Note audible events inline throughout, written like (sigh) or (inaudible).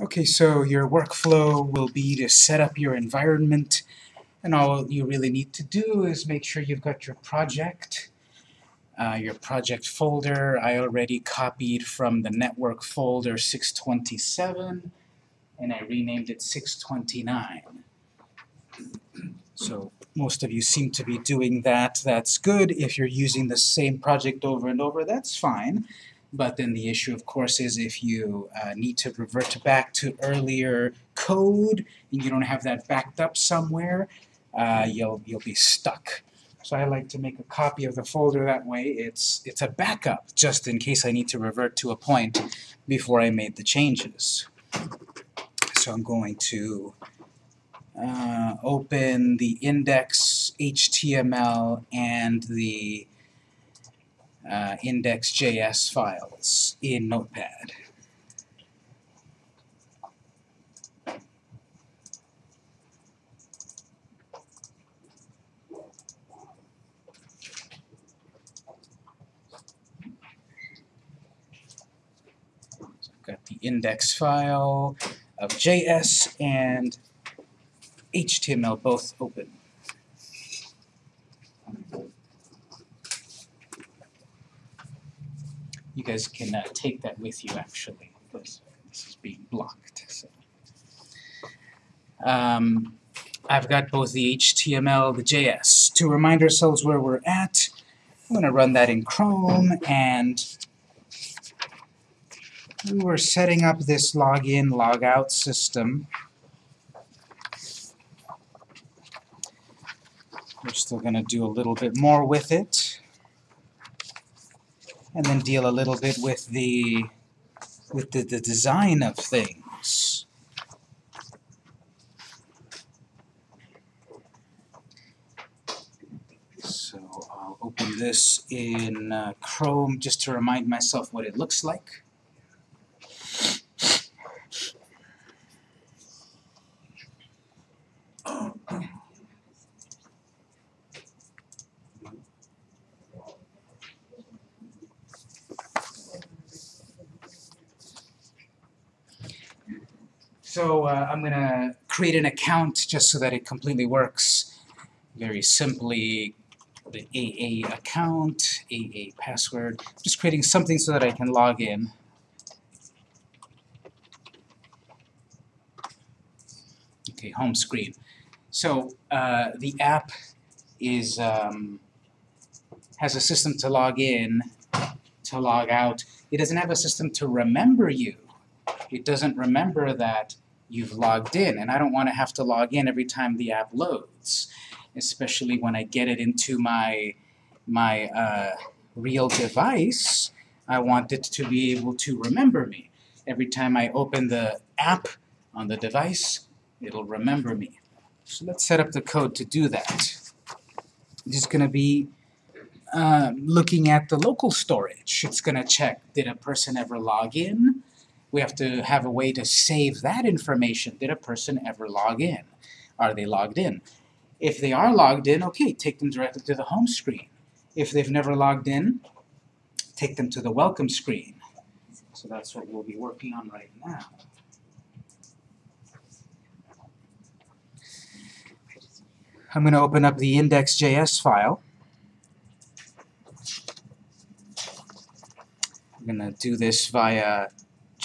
Okay, so your workflow will be to set up your environment, and all you really need to do is make sure you've got your project, uh, your project folder. I already copied from the network folder 627, and I renamed it 629. So most of you seem to be doing that. That's good. If you're using the same project over and over, that's fine. But then the issue, of course, is if you uh, need to revert back to earlier code and you don't have that backed up somewhere, uh, you'll you'll be stuck. So I like to make a copy of the folder that way. It's it's a backup just in case I need to revert to a point before I made the changes. So I'm going to uh, open the index HTML and the uh, index.js files in Notepad. So I've got the index file of JS and HTML both open. You guys can uh, take that with you actually, because this is being blocked. So. Um, I've got both the HTML, the JS. To remind ourselves where we're at, I'm going to run that in Chrome, and we were setting up this login, logout system. We're still going to do a little bit more with it and then deal a little bit with the with the, the design of things. So I'll open this in uh, Chrome just to remind myself what it looks like. So uh, I'm going to create an account just so that it completely works. Very simply, the AA account, AA password. Just creating something so that I can log in. Okay, home screen. So uh, the app is um, has a system to log in, to log out. It doesn't have a system to remember you it doesn't remember that you've logged in, and I don't want to have to log in every time the app loads, especially when I get it into my, my uh, real device. I want it to be able to remember me. Every time I open the app on the device, it'll remember me. So let's set up the code to do that. I'm just going to be uh, looking at the local storage. It's going to check, did a person ever log in? We have to have a way to save that information. Did a person ever log in? Are they logged in? If they are logged in, okay, take them directly to the home screen. If they've never logged in, take them to the welcome screen. So that's what we'll be working on right now. I'm going to open up the index.js file. I'm going to do this via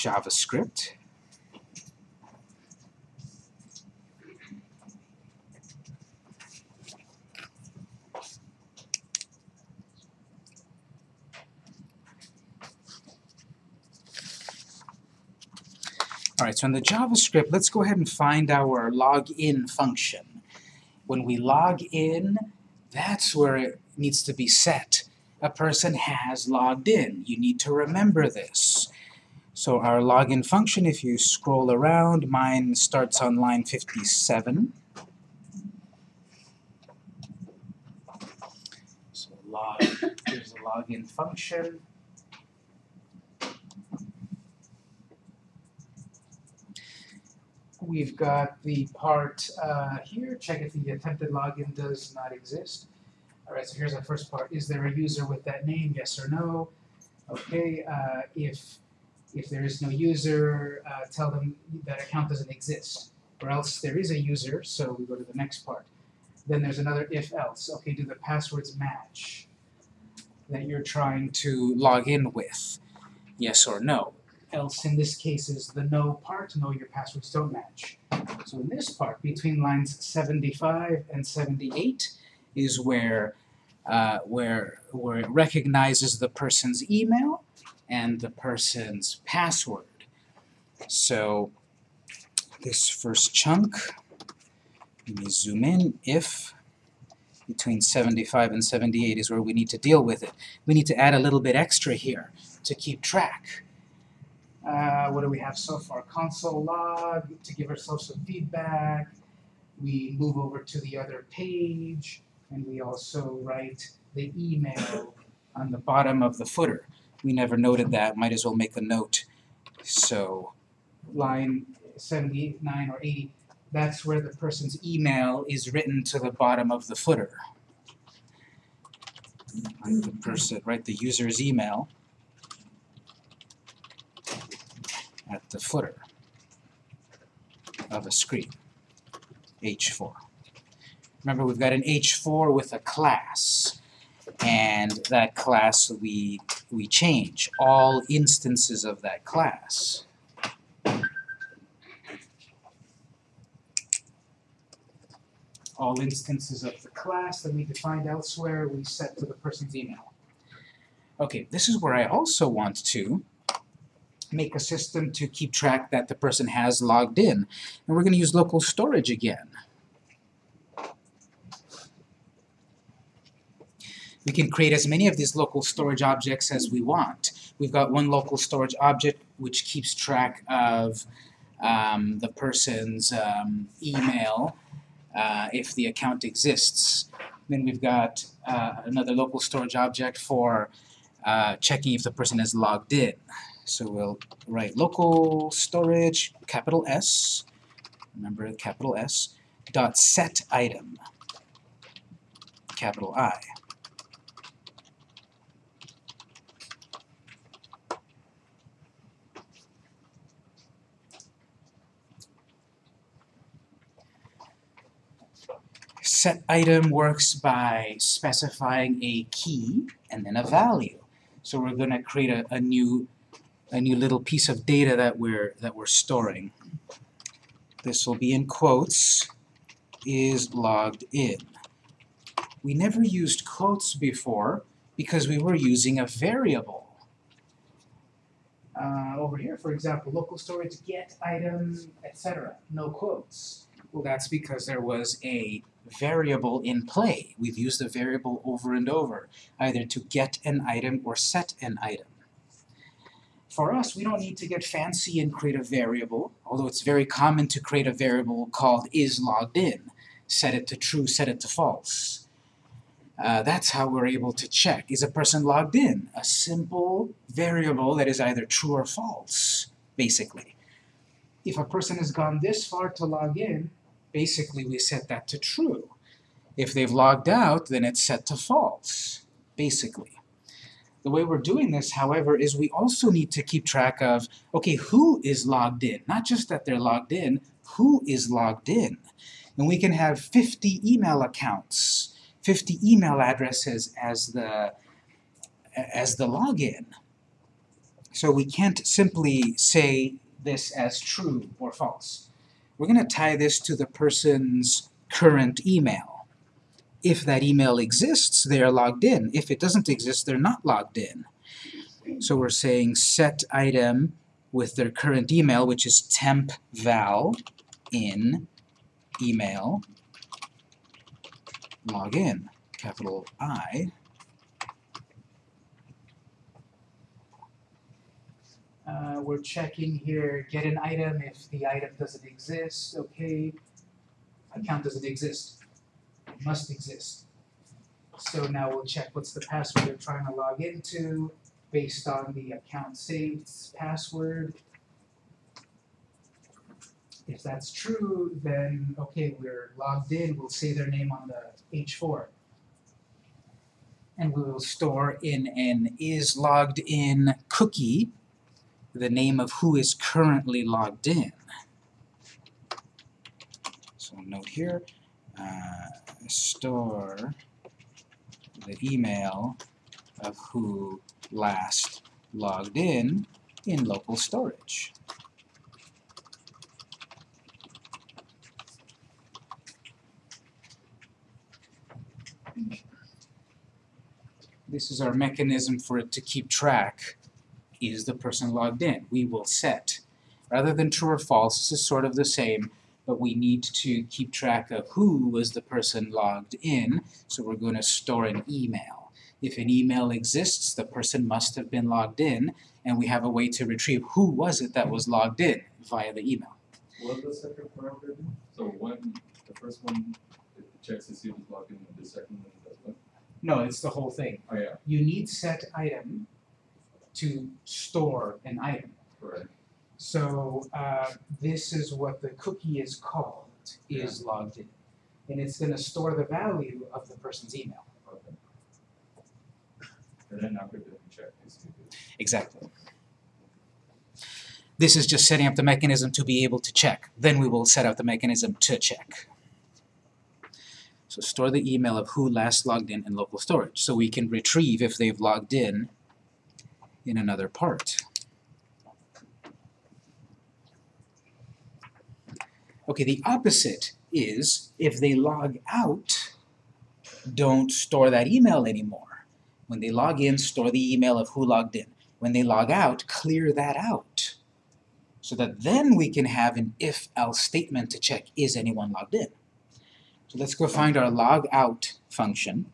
JavaScript. All right, so in the JavaScript, let's go ahead and find our login function. When we log in, that's where it needs to be set. A person has logged in. You need to remember this. So our login function, if you scroll around, mine starts on line 57. So log, here's the login function. We've got the part uh, here, check if the attempted login does not exist. All right, so here's our first part. Is there a user with that name, yes or no? Okay, uh, if If there is no user, uh, tell them that account doesn't exist. Or else there is a user, so we go to the next part. Then there's another if else. Okay, do the passwords match that you're trying to log in with? Yes or no. Else in this case is the no part, no your passwords don't match. So in this part, between lines 75 and 78 is where uh, where where it recognizes the person's email and the person's password. So this first chunk, let me zoom in, if between 75 and 78 is where we need to deal with it. We need to add a little bit extra here to keep track. Uh, what do we have so far? Console log to give ourselves some feedback. We move over to the other page, and we also write the email on the bottom of the footer. We never noted that, might as well make a note. So, line 79 or 80, that's where the person's email is written to the bottom of the footer. Write the person, right, the user's email at the footer of a screen, H4. Remember, we've got an H4 with a class, and that class we, we change all instances of that class. All instances of the class that we defined elsewhere, we set to the person's email. Okay, this is where I also want to make a system to keep track that the person has logged in. And we're going to use local storage again. We can create as many of these local storage objects as we want. We've got one local storage object which keeps track of um, the person's um, email uh, if the account exists. Then we've got uh, another local storage object for uh, checking if the person has logged in. So we'll write local storage, capital S, remember capital S, dot set item, capital I. Set item works by specifying a key and then a value. So we're going to create a, a new a new little piece of data that we're that we're storing. This will be in quotes is logged in. We never used quotes before because we were using a variable. Uh, over here, for example, local storage get item, etc. No quotes. Well, that's because there was a variable in play. We've used a variable over and over, either to get an item or set an item. For us, we don't need to get fancy and create a variable, although it's very common to create a variable called is logged in. Set it to true, set it to false. Uh, that's how we're able to check. Is a person logged in? A simple variable that is either true or false, basically. If a person has gone this far to log in, basically we set that to true. If they've logged out, then it's set to false, basically. The way we're doing this, however, is we also need to keep track of, okay, who is logged in? Not just that they're logged in, who is logged in? And we can have 50 email accounts, 50 email addresses as the, as the login. So we can't simply say this as true or false. We're going to tie this to the person's current email. If that email exists, they are logged in. If it doesn't exist, they're not logged in. So we're saying set item with their current email, which is temp val in email login, capital I. Uh, we're checking here, get an item if the item doesn't exist, okay. Account doesn't exist it must exist. So now we'll check what's the password they're trying to log into based on the account saved password. If that's true, then okay, we're logged in, we'll say their name on the H4. And we will store in an is logged in cookie the name of who is currently logged in. So note here, uh, store the email of who last logged in in local storage. This is our mechanism for it to keep track. Is the person logged in? We will set. Rather than true or false, this is sort of the same, but we need to keep track of who was the person logged in, so we're going to store an email. If an email exists, the person must have been logged in, and we have a way to retrieve who was it that was logged in via the email. What the second parameter do? So one, the first one, it checks to see who's logged in, the second one does what? No, it's the whole thing. Oh, yeah, You need set item to store an item. correct. So uh, this is what the cookie is called, is logged in. And it's going to store the value of the person's email. Okay. And then after that, we check to see if it's Exactly. This is just setting up the mechanism to be able to check. Then we will set up the mechanism to check. So store the email of who last logged in in local storage, so we can retrieve if they've logged in in another part. Okay, the opposite is if they log out, don't store that email anymore. When they log in, store the email of who logged in. When they log out, clear that out. So that then we can have an if-else statement to check, is anyone logged in? So let's go find our log out function.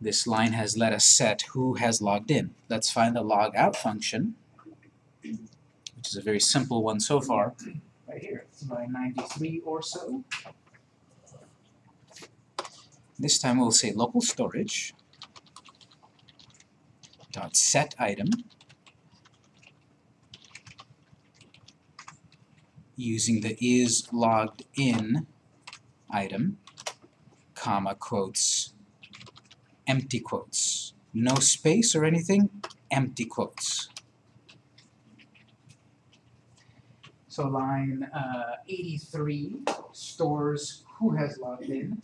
This line has let us set who has logged in. Let's find the log out function, which is a very simple one so far. Right here, line 93 or so. This time we'll say local storage dot set item using the is logged in item, comma quotes, empty quotes. No space or anything, empty quotes. So line uh, 83 stores who has logged in.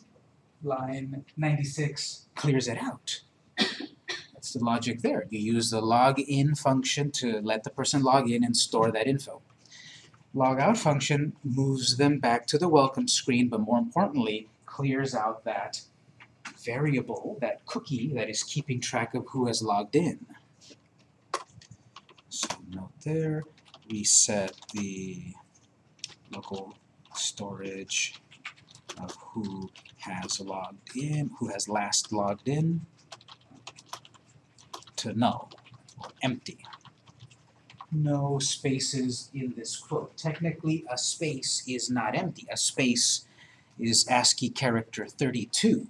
Line 96 clears it out. That's the logic there. You use the login function to let the person log in and store that info. Logout function moves them back to the welcome screen, but more importantly, clears out that variable, that cookie that is keeping track of who has logged in. So note there, we set the local storage of who has logged in, who has last logged in, to null, or empty. No spaces in this quote. Technically, a space is not empty. A space is ASCII character 32.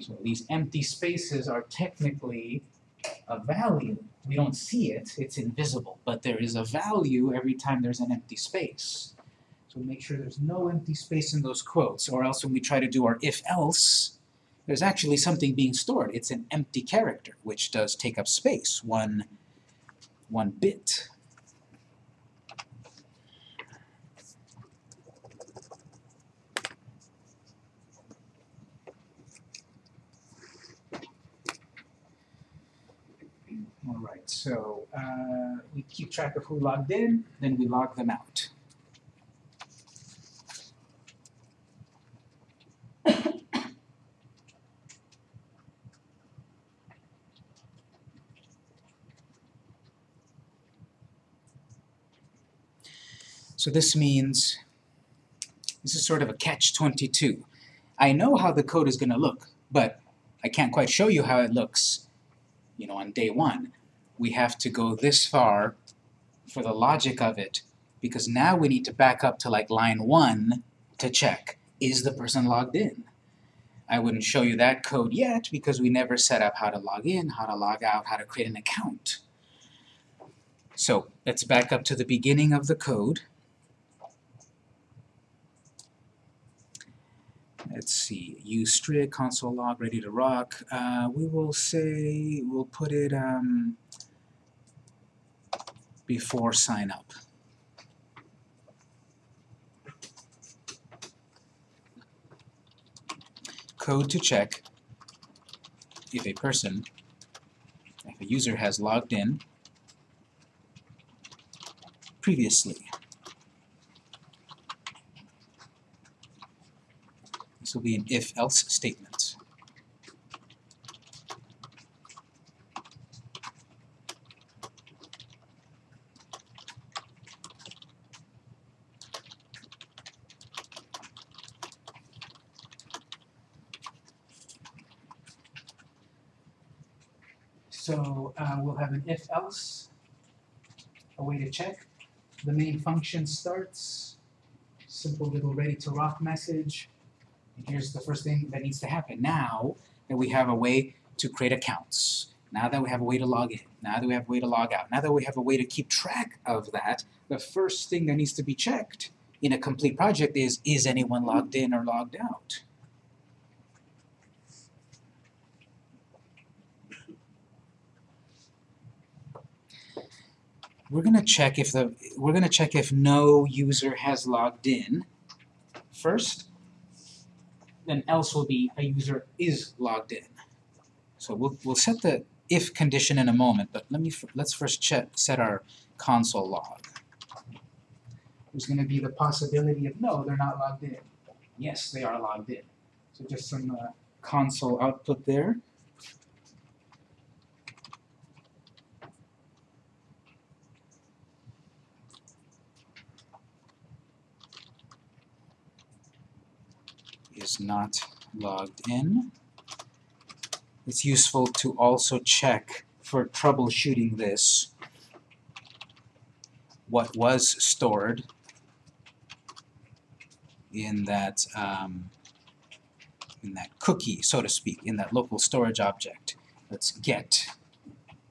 So these empty spaces are technically a value. We don't see it, it's invisible, but there is a value every time there's an empty space. So make sure there's no empty space in those quotes, or else when we try to do our if-else, there's actually something being stored. It's an empty character, which does take up space, one, one bit. So uh, we keep track of who logged in, then we log them out. So this means, this is sort of a catch-22. I know how the code is going to look, but I can't quite show you how it looks, you know, on day one. We have to go this far for the logic of it, because now we need to back up to like line one to check, is the person logged in? I wouldn't show you that code yet, because we never set up how to log in, how to log out, how to create an account. So let's back up to the beginning of the code. let's see, use strict console log ready to rock. Uh, we will say we'll put it um, before sign up. Code to check if a person, if a user has logged in previously. This will be an if-else statement. So an if-else, a way to check. The main function starts, simple little ready to rock message. And here's the first thing that needs to happen. Now that we have a way to create accounts, now that we have a way to log in, now that we have a way to log out, now that we have a way to keep track of that, the first thing that needs to be checked in a complete project is, is anyone logged in or logged out? We're gonna check if the, we're gonna check if no user has logged in first, then else will be a user is logged in. So we'll, we'll set the if condition in a moment, but let me let's first check, set our console log. There's gonna be the possibility of, no, they're not logged in. Yes, they are logged in. So just some uh, console output there. Not logged in. It's useful to also check for troubleshooting this what was stored in that um, in that cookie, so to speak, in that local storage object. Let's get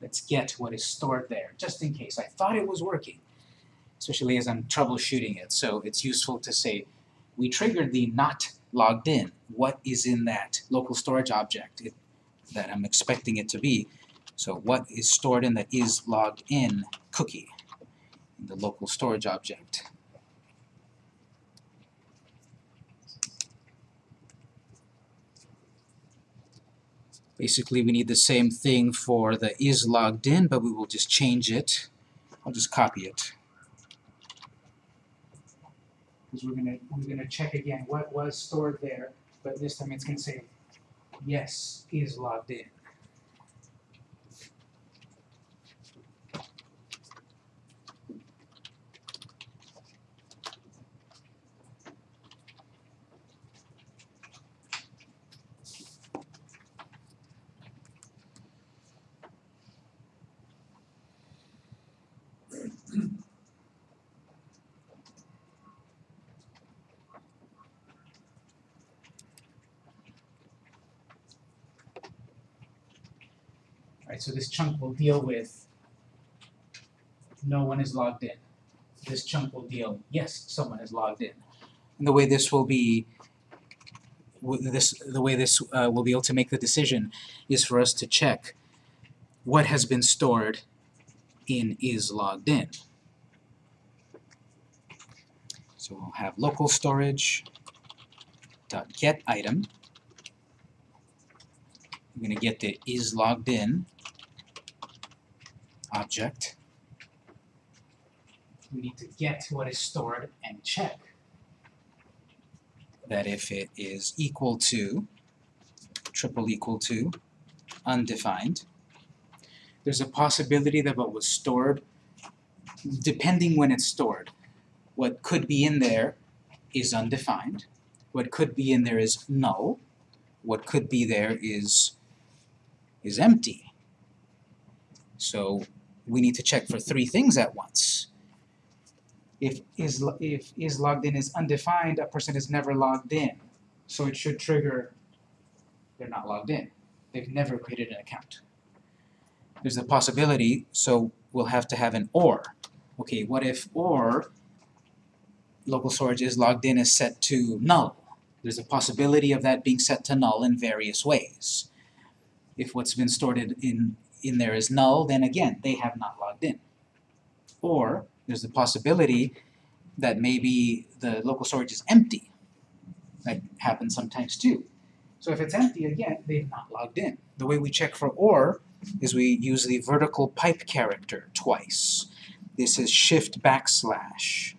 let's get what is stored there, just in case. I thought it was working, especially as I'm troubleshooting it. So it's useful to say we triggered the not logged in. What is in that local storage object it, that I'm expecting it to be? So what is stored in that is logged in cookie in the local storage object? Basically, we need the same thing for the is logged in, but we will just change it. I'll just copy it because we're gonna we're gonna check again what was stored there, but this time it's gonna say yes is logged in. Right, so this chunk will deal with no one is logged in. This chunk will deal, yes, someone is logged in. And the way this will be, this, the way this uh, will be able to make the decision is for us to check what has been stored in is logged in. So we'll have local storage dot get item. I'm gonna get the is logged in object. We need to get what is stored and check that if it is equal to, triple equal to, undefined, there's a possibility that what was stored, depending when it's stored, what could be in there is undefined, what could be in there is null, what could be there is is empty. So we need to check for three things at once. If is, if is logged in is undefined, a person is never logged in. So it should trigger they're not logged in. They've never created an account. There's a possibility, so we'll have to have an OR. Okay, what if OR local storage is logged in is set to null? There's a possibility of that being set to null in various ways. If what's been stored in, in, there is null, then again, they have not logged in. Or there's the possibility that maybe the local storage is empty. That happens sometimes too. So if it's empty, again, they've not logged in. The way we check for OR is we use the vertical pipe character twice. This is shift backslash.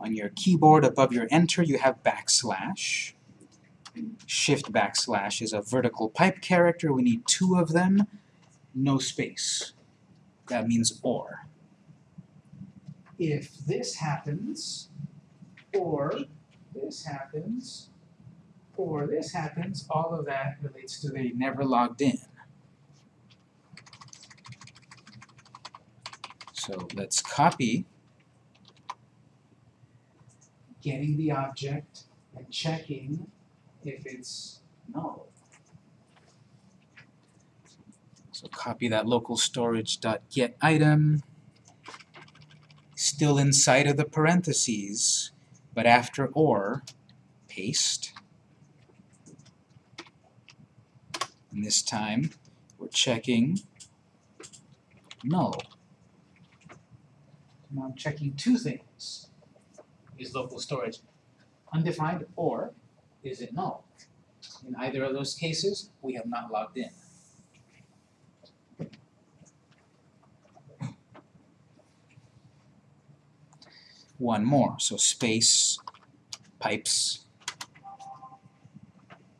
On your keyboard above your enter you have backslash. Shift backslash is a vertical pipe character. We need two of them. No space. That means OR. If this happens, or this happens, or this happens, all of that relates to they never logged in. So let's copy getting the object and checking if it's null. So copy that local storage dot get item, still inside of the parentheses, but after or, paste. And this time, we're checking null. Now I'm checking two things. Is local storage undefined or is it null? In either of those cases, we have not logged in. One more, so space, pipes,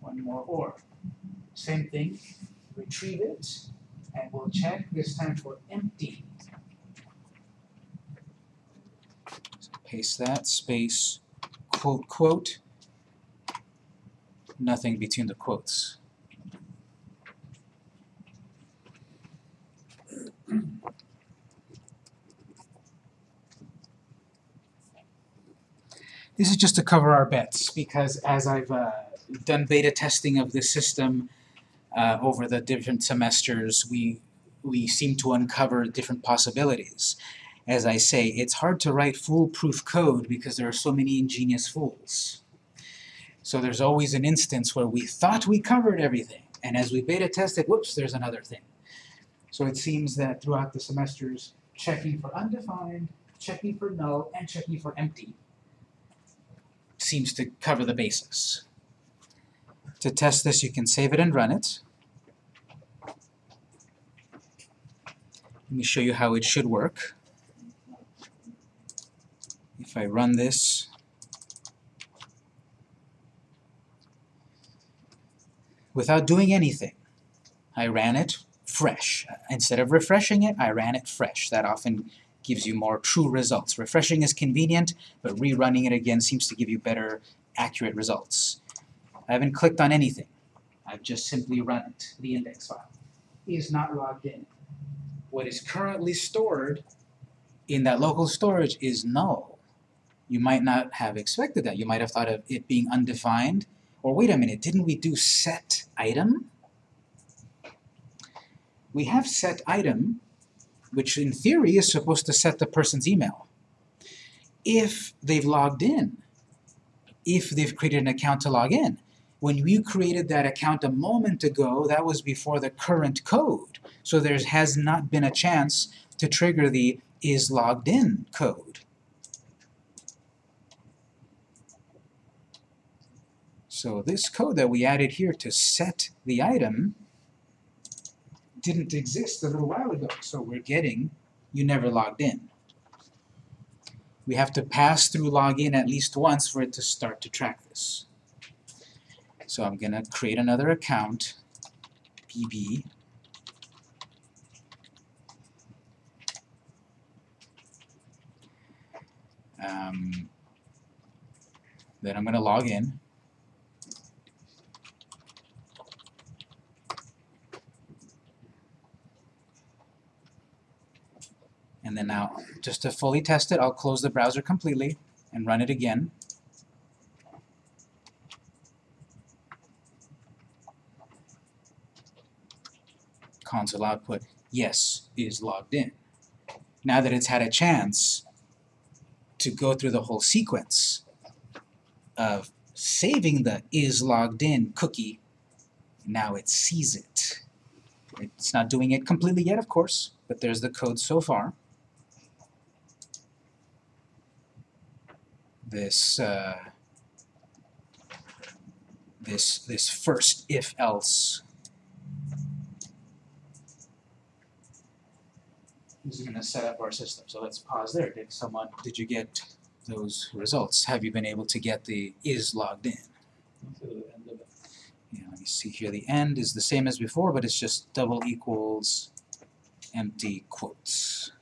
one more or. Same thing, retrieve it, and we'll check this time for empty. So paste that, space, quote, quote, nothing between the quotes. This is just to cover our bets, because as I've uh, done beta testing of this system uh, over the different semesters, we, we seem to uncover different possibilities. As I say, it's hard to write foolproof code because there are so many ingenious fools. So there's always an instance where we thought we covered everything, and as we beta tested, whoops, there's another thing. So it seems that throughout the semesters, checking for undefined, checking for null, and checking for empty seems to cover the basis. To test this, you can save it and run it. Let me show you how it should work. If I run this, without doing anything, I ran it fresh. Instead of refreshing it, I ran it fresh. That often gives you more true results. Refreshing is convenient, but rerunning it again seems to give you better, accurate results. I haven't clicked on anything. I've just simply run it. The index file is not logged in. What is currently stored in that local storage is null. You might not have expected that. You might have thought of it being undefined. Or wait a minute, didn't we do set item? We have set item, which in theory is supposed to set the person's email. If they've logged in, if they've created an account to log in. When you created that account a moment ago, that was before the current code. So there has not been a chance to trigger the is logged in code. So this code that we added here to set the item didn't exist a little while ago, so we're getting you never logged in. We have to pass through login at least once for it to start to track this. So I'm going to create another account, pb, um, then I'm going to log in. And then now, just to fully test it, I'll close the browser completely and run it again. Console output, yes, is logged in. Now that it's had a chance to go through the whole sequence of saving the is logged in cookie, now it sees it. It's not doing it completely yet, of course, but there's the code so far. This uh, this this first if else is going to set up our system. So let's pause there. Did someone did you get those results? Have you been able to get the is logged in? to the end. Yeah, let me see here. The end is the same as before, but it's just double equals empty quotes.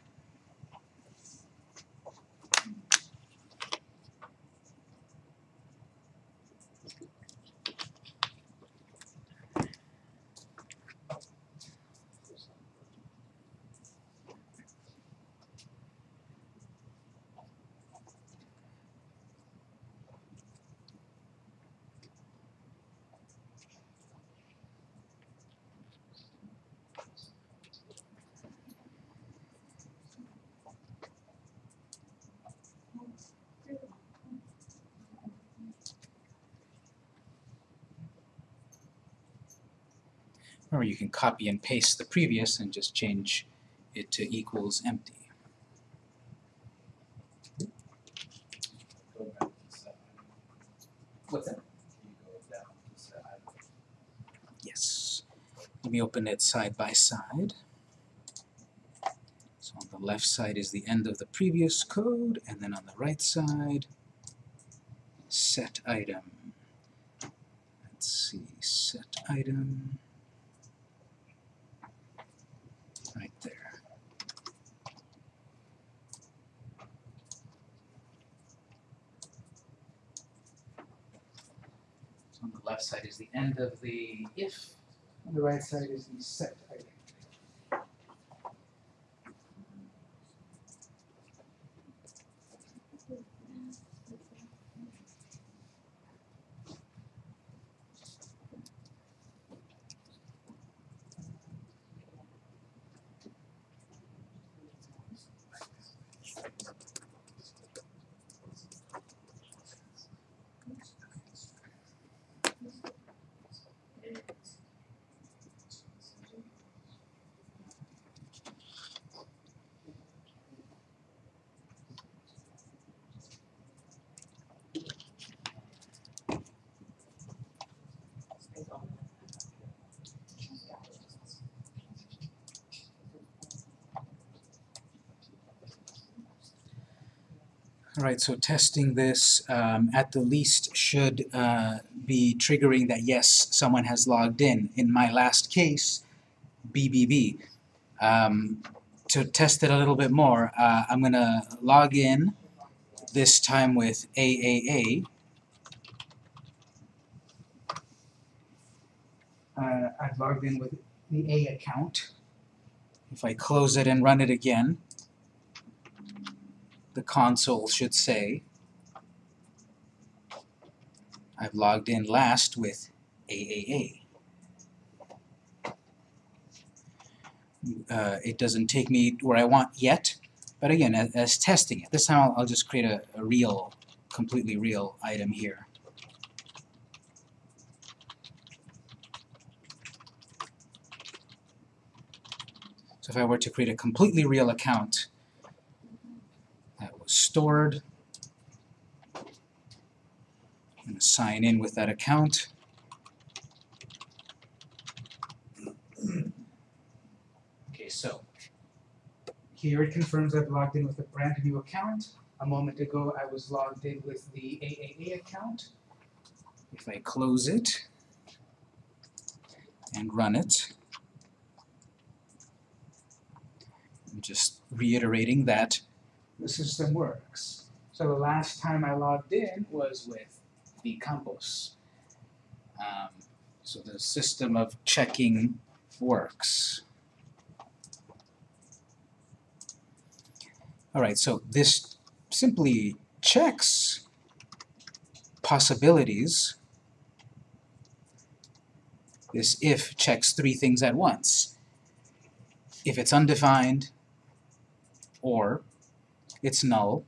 Or you can copy and paste the previous and just change it to equals empty. Go back to set item. What's that? You go down to set item. Yes. Let me open it side by side. So on the left side is the end of the previous code, and then on the right side, set item. Let's see, set item. Right there. So on the left side is the end of the if, on the right side is the set item. Alright, so testing this um, at the least should uh, be triggering that yes, someone has logged in. In my last case, BBB. Um, to test it a little bit more, uh, I'm going to log in, this time with AAA. Uh, I've logged in with the A account. If I close it and run it again, the console should say I've logged in last with AAA. Uh, it doesn't take me where I want yet, but again, as, as testing it. This time I'll, I'll just create a, a real, completely real item here. So if I were to create a completely real account, stored. I'm going to sign in with that account. Okay, so here it confirms I've logged in with a brand new account. A moment ago I was logged in with the AAA account. If I close it and run it, I'm just reiterating that the system works. So the last time I logged in was with the Campos. Um, so the system of checking works. Alright, so this simply checks possibilities. This if checks three things at once. If it's undefined, or it's null,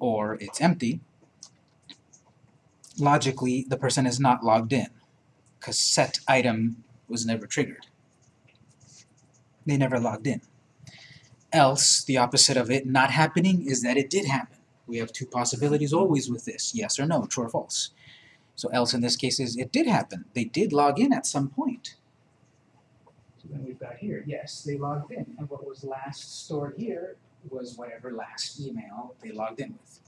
or it's empty, logically, the person is not logged in, because set item was never triggered. They never logged in. Else, the opposite of it not happening is that it did happen. We have two possibilities always with this, yes or no, true or false. So else in this case is it did happen. They did log in at some point. So then we've got here, yes, they logged in, and what was last stored here was whatever last email they logged in with.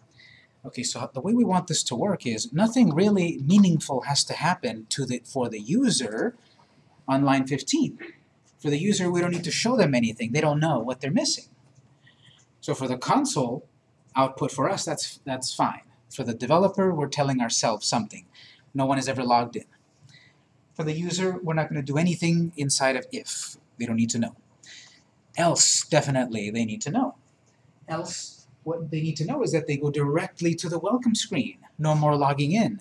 Okay, so the way we want this to work is nothing really meaningful has to happen to the for the user on line 15. For the user, we don't need to show them anything. They don't know what they're missing. So for the console output for us, that's that's fine. For the developer, we're telling ourselves something. No one has ever logged in. For the user, we're not going to do anything inside of if. They don't need to know. Else, definitely, they need to know. Else, what they need to know is that they go directly to the welcome screen. No more logging in.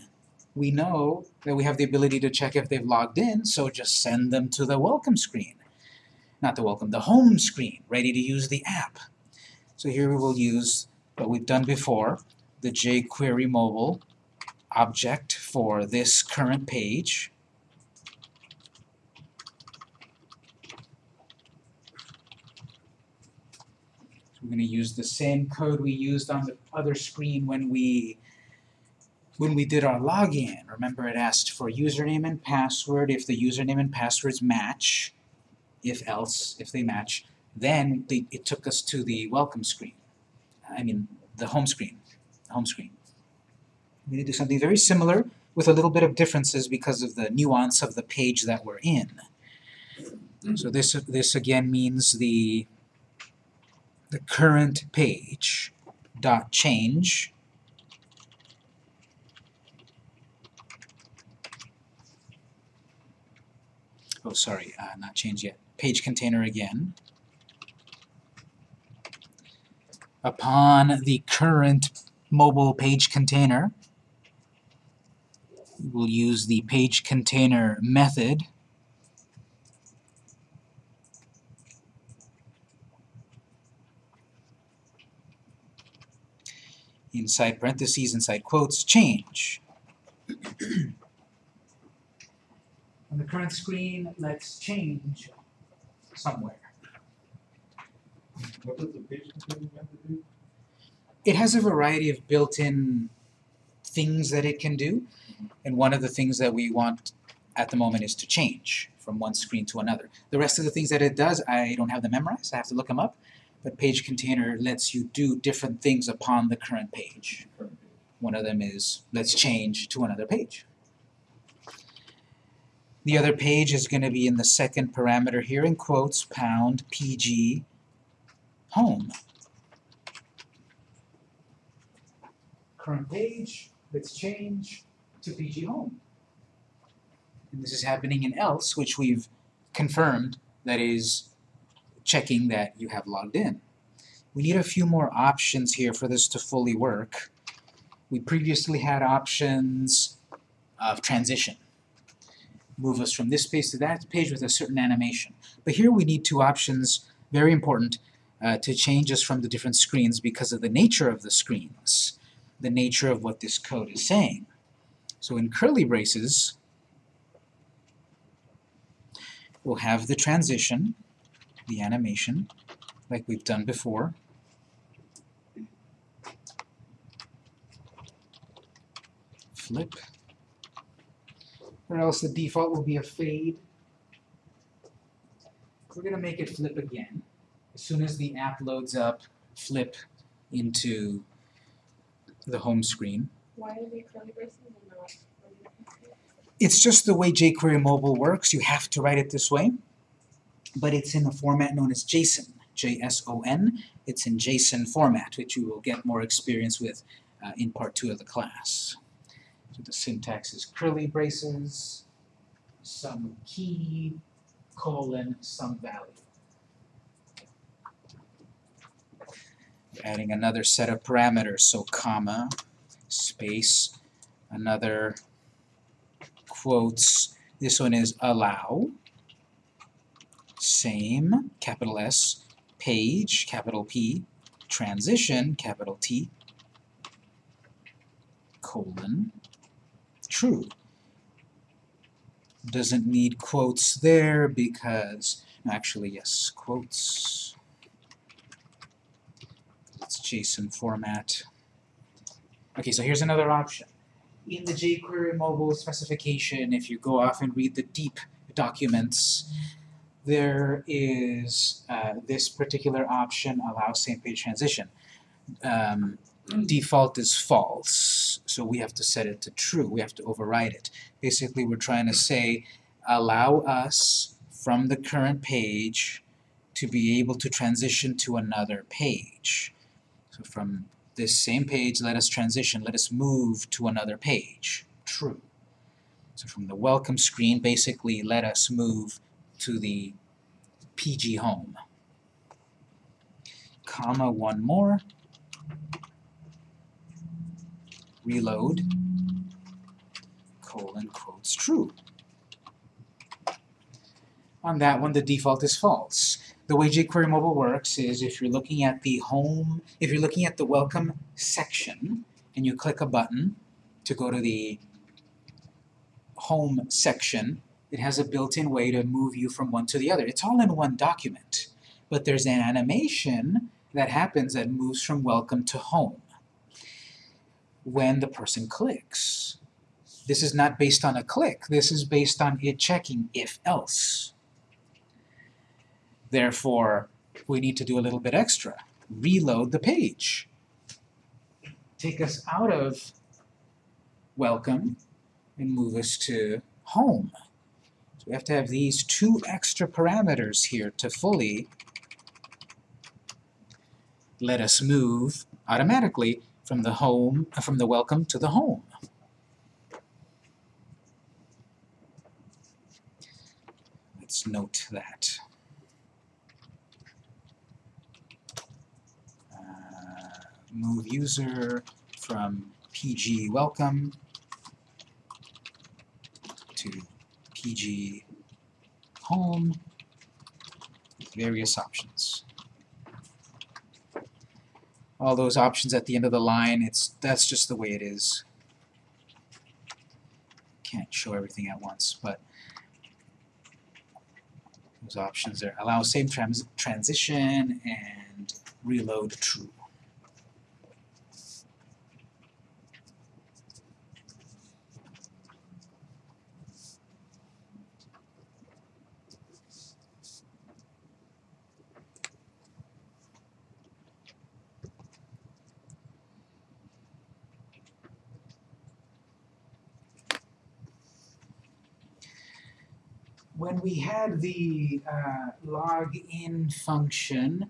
We know that we have the ability to check if they've logged in, so just send them to the welcome screen. Not the welcome, the home screen, ready to use the app. So here we will use what we've done before, the jQuery mobile object for this current page. We're going to use the same code we used on the other screen when we when we did our login. Remember it asked for username and password. If the username and passwords match, if else, if they match, then they, it took us to the welcome screen. I mean, the home screen. Home screen. We're going to do something very similar with a little bit of differences because of the nuance of the page that we're in. So this this again means the the current page. Dot change. Oh sorry uh, not change yet. Page container again. Upon the current mobile page container we'll use the page container method inside parentheses, inside quotes, change. (clears throat) On the current screen, let's change somewhere. What does the page container method do? It has a variety of built-in things that it can do, and one of the things that we want at the moment is to change from one screen to another. The rest of the things that it does, I don't have them memorized, I have to look them up, but page container lets you do different things upon the current page. Current page. One of them is let's change to another page. The other page is going to be in the second parameter here in quotes, pound pg home. Current page, let's change to pg home. And this is happening in else, which we've confirmed that is checking that you have logged in. We need a few more options here for this to fully work. We previously had options of transition. Move us from this page to that page with a certain animation. But here we need two options, very important, uh, to change us from the different screens because of the nature of the screens, the nature of what this code is saying. So in curly braces, we'll have the transition, the animation, like we've done before. Flip. Or else the default will be a fade. We're going to make it flip again. As soon as the app loads up, flip into the home screen. Why are they curly braces and not? It's just the way jQuery mobile works. You have to write it this way. But it's in a format known as JSON, J-S-O-N. It's in JSON format, which you will get more experience with uh, in part two of the class. So the syntax is curly braces, some key, colon, some value. Adding another set of parameters, so comma, space, another quotes. This one is allow, same, capital S, page, capital P, transition, capital T, colon, true. Doesn't need quotes there because, actually, yes, quotes. It's JSON format. Okay, so here's another option. In the jQuery mobile specification, if you go off and read the deep documents, there is uh, this particular option allows same page transition. Um, default is false, so we have to set it to true. We have to override it. Basically, we're trying to say, allow us from the current page to be able to transition to another page. So from this same page, let us transition, let us move to another page. True. So from the welcome screen, basically let us move to the PG home. Comma, one more. Reload. Colon, quotes, true. On that one, the default is false. The way jQuery Mobile works is if you're looking at the home, if you're looking at the welcome section, and you click a button to go to the home section, it has a built-in way to move you from one to the other. It's all in one document, but there's an animation that happens that moves from welcome to home when the person clicks. This is not based on a click, this is based on it checking if else. Therefore, we need to do a little bit extra. Reload the page. Take us out of welcome and move us to home. So we have to have these two extra parameters here to fully let us move automatically from the home, uh, from the welcome to the home. Let's note that. Uh, move user from PG welcome to PG home with various options. All those options at the end of the line, it's that's just the way it is. Can't show everything at once, but those options there allow same trans transition and reload true. when we had the uh, login function,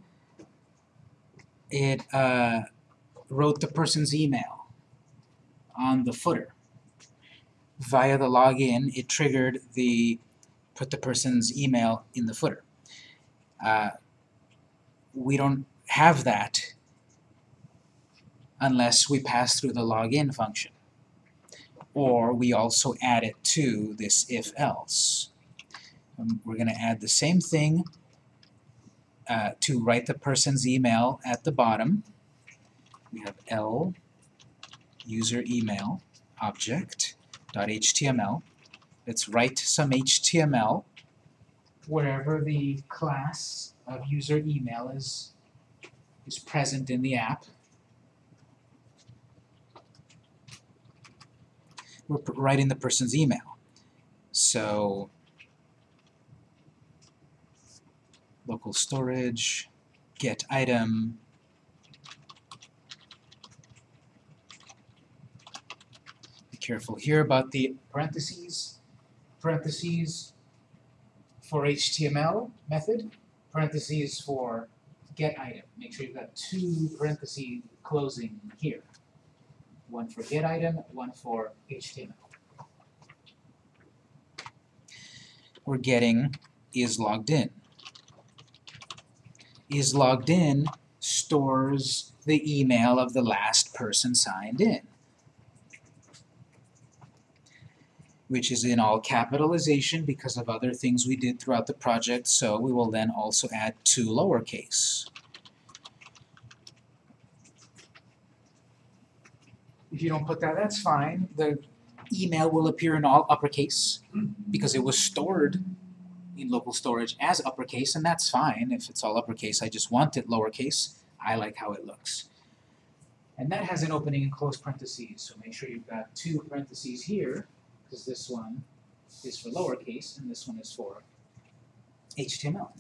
it uh, wrote the person's email on the footer. Via the login, it triggered the put the person's email in the footer. Uh, we don't have that unless we pass through the login function. Or we also add it to this if-else. Um, we're going to add the same thing uh, to write the person's email at the bottom. We have L user email object dot HTML. Let's write some HTML wherever the class of user email is is present in the app. We're writing the person's email. So local storage, get item, be careful here about the parentheses, parentheses for HTML method, parentheses for get item. Make sure you've got two parentheses closing here. One for get item, one for HTML. We're getting is logged in is logged in stores the email of the last person signed in, which is in all capitalization because of other things we did throughout the project, so we will then also add two lowercase. If you don't put that, that's fine. The email will appear in all uppercase mm-hmm. because it was stored local storage as uppercase, and that's fine if it's all uppercase. I just want it lowercase. I like how it looks. And that has an opening and close parentheses, so make sure you've got two parentheses here, because this one is for lowercase and this one is for HTML.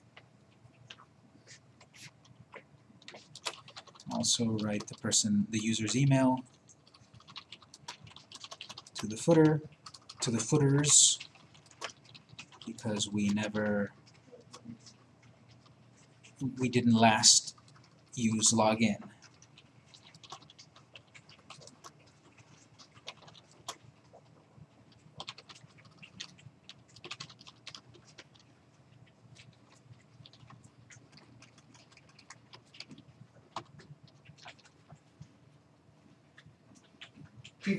Also write the person, the user's email to the footer, to the footers, because we never, we didn't last use login.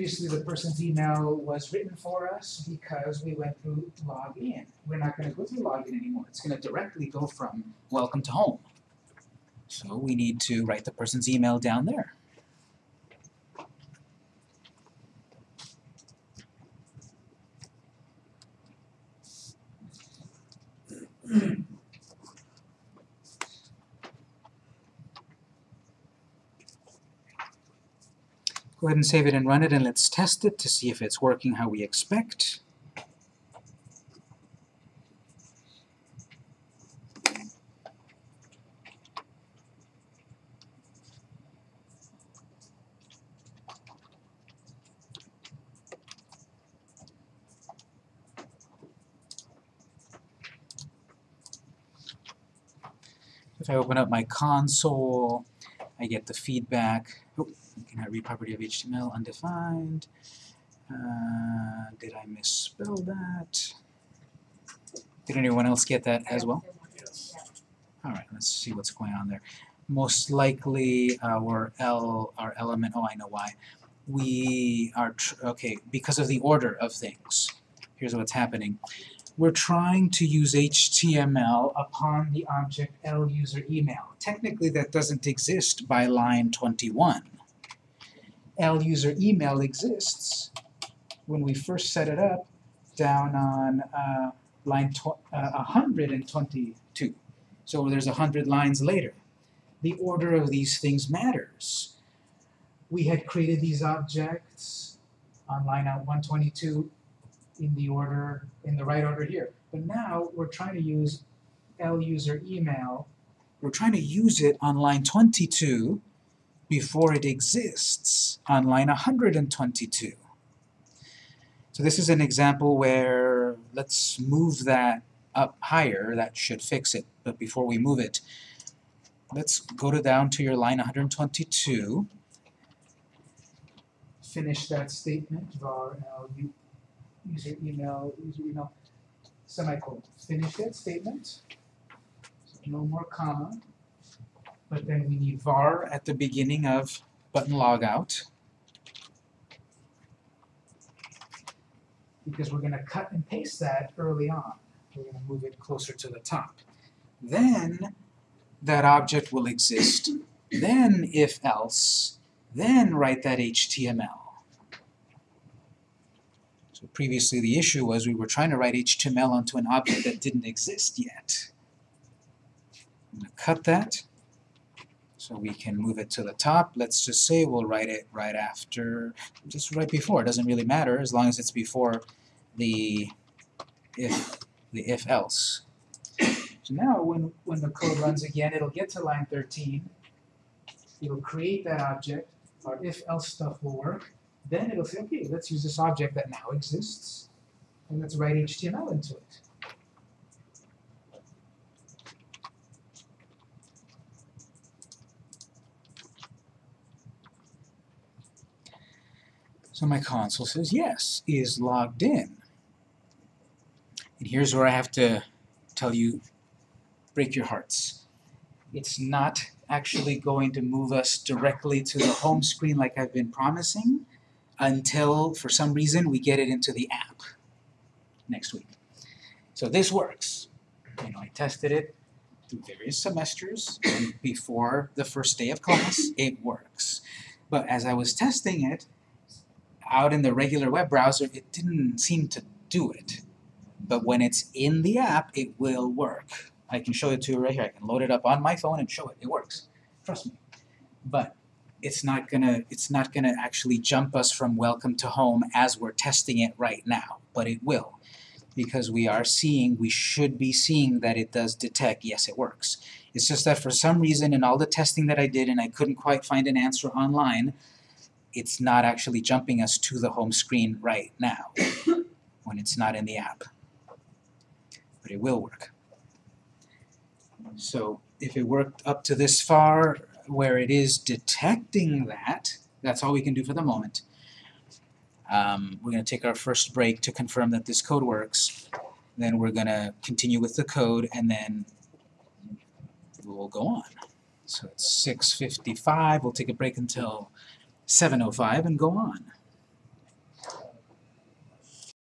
Previously, the person's email was written for us because we went through login. We're not gonna go through login anymore. It's gonna directly go from welcome to home. So we need to write the person's email down there. Go ahead and save it and run it and let's test it to see if it's working how we expect. If I open up my console, I get the feedback. Oh, can I read property of HTML undefined? Uh, did I misspell that? Did anyone else get that as well? Yes. Alright, let's see what's going on there. Most likely our L, our element, oh I know why. We are, tr okay, because of the order of things. Here's what's happening. We're trying to use HTML upon the object L user email. Technically that doesn't exist by line 21. L user email exists when we first set it up down on uh, line uh, 122. So there's 100 lines later. The order of these things matters. We had created these objects on line out 122 in the order, in the right order here. But now we're trying to use L user email. We're trying to use it on line 22 before it exists on line 122. So this is an example where let's move that up higher, that should fix it, but before we move it, let's go to down to your line 122, finish that statement, var l user email, user email, semicolon, finish that statement, so no more comma, but then we need var at the beginning of button logout, because we're gonna cut and paste that early on. We're gonna move it closer to the top. Then that object will exist. Then if else, then write that HTML. So previously the issue was we were trying to write HTML onto an object that didn't exist yet. I'm gonna cut that so we can move it to the top. Let's just say we'll write it right after, just right before. It doesn't really matter as long as it's before the if the if else. So now when, when the code runs again, it'll get to line 13, it'll create that object, our if else stuff will work, then it'll say, okay, let's use this object that now exists, and let's write HTML into it. So my console says yes, is logged in. And here's where I have to tell you, break your hearts. It's not actually going to move us directly to the home screen like I've been promising until, for some reason, we get it into the app next week. So this works. You know, I tested it through various semesters, before the first day of class, it works. But as I was testing it, out in the regular web browser, it didn't seem to do it. But when it's in the app, it will work. I can show it to you right here. I can load it up on my phone and show it. It works. Trust me. But it's not gonna it's not gonna actually jump us from welcome to home as we're testing it right now. But it will. Because we are seeing, we should be seeing that it does detect, yes it works. It's just that for some reason in all the testing that I did and I couldn't quite find an answer online, it's not actually jumping us to the home screen right now (coughs) when it's not in the app. But it will work. So if it worked up to this far where it is detecting that, that's all we can do for the moment. Um, we're going to take our first break to confirm that this code works. Then we're going to continue with the code and then we'll go on. So it's 6.55, we'll take a break until 7.05 and go on.